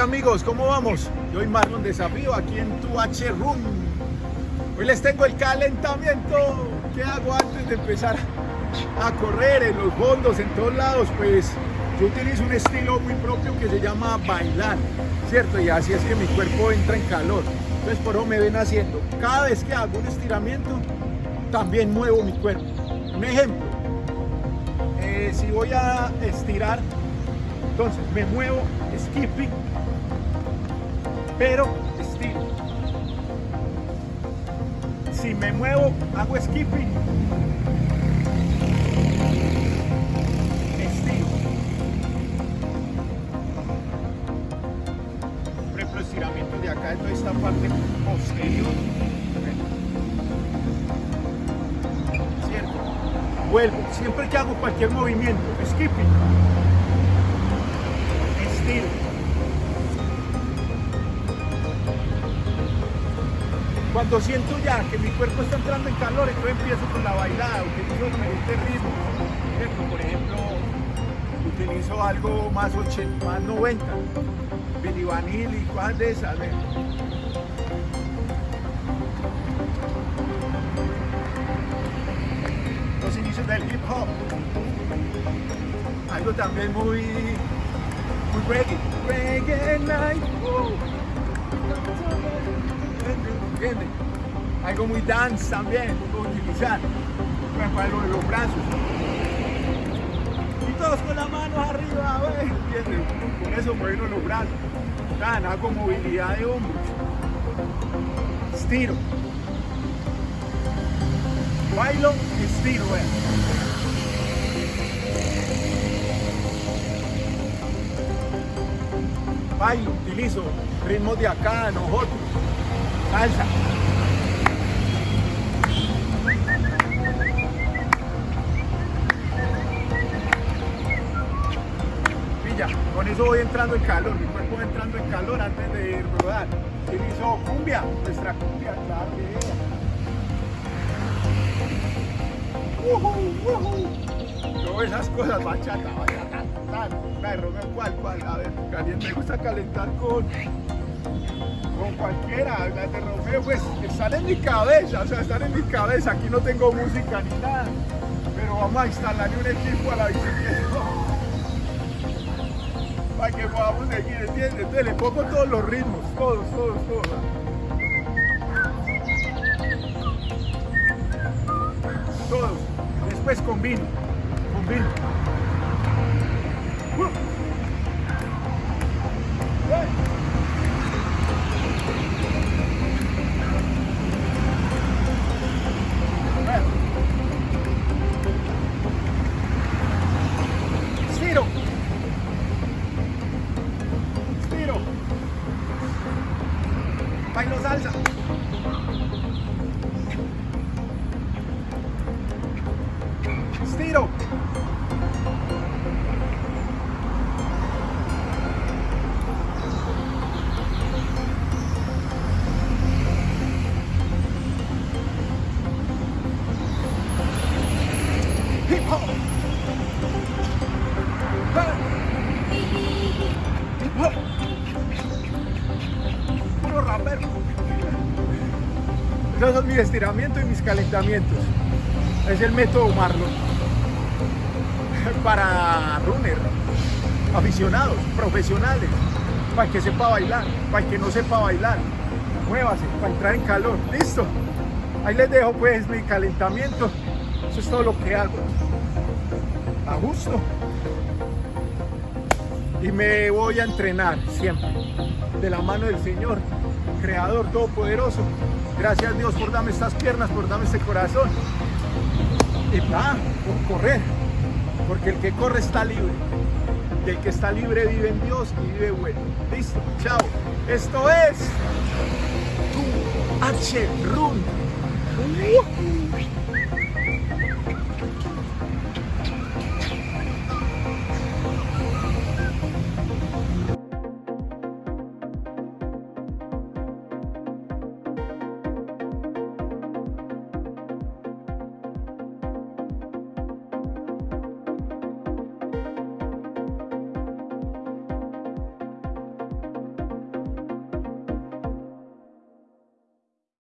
amigos? ¿Cómo vamos? Yo soy Marlon Desafío aquí en tu H-Room. Hoy les tengo el calentamiento. ¿Qué hago antes de empezar a correr en los fondos, en todos lados? Pues yo utilizo un estilo muy propio que se llama bailar, ¿cierto? Y así es que mi cuerpo entra en calor. Entonces por eso me ven haciendo. Cada vez que hago un estiramiento, también muevo mi cuerpo. Un ejemplo, eh, si voy a estirar, entonces me muevo skipping, pero estiro. Si me muevo, hago skipping, estiro. Por de acá de toda esta parte posterior. ¿Cierto? Vuelvo, siempre que hago cualquier movimiento, skipping, estiro. Cuando siento ya que mi cuerpo está entrando en calor, entonces empiezo con la bailada, utilizo diferentes ritmos. Por ejemplo, utilizo algo más 80, más 90, Billy Vanilli, cosas de esas. Los inicios del hip hop. Algo también muy, muy reggae. Reggae night. Uh. Algo muy dance también, puedo utilizar para lo de los brazos. Y todos con las manos arriba, ¿entiendes? Con eso mueven los brazos. Dan, hago movilidad de hombros. Estiro. Bailo, estiro. Bailo, utilizo ritmos de acá, nosotros salsa. Pilla, con eso voy entrando en calor, mi cuerpo va entrando en calor antes de rodar. Utilizo cumbia, nuestra cumbia, claro que es. Todas esas cosas, bachata, bachata, tal, perro, cuál, cuál, a ver, caliente, me gusta calentar con con cualquiera, la de Romeo, pues están en mi cabeza, o sea, están en mi cabeza, aquí no tengo música ni nada, pero vamos a instalarle un equipo a la bicicleta para que podamos seguir, ¿entiendes? Entonces le pongo todos los ritmos, todos, todos, todos. Todos, después combino, combino. Bailo salsa. Estiro. Puro rapero. Esos son mis estiramientos y mis calentamientos. Es el método Marlon. Para runner, aficionados, profesionales, para que sepa bailar, para que no sepa bailar. Muévase, para entrar en calor. Listo. Ahí les dejo pues mi calentamiento. Eso es todo lo que hago. A gusto y me voy a entrenar siempre de la mano del Señor, Creador Todopoderoso. Gracias Dios por darme estas piernas, por darme este corazón. Y va, por correr, porque el que corre está libre. Y el que está libre vive en Dios y vive bueno. Listo, chao. Esto es tu H Run.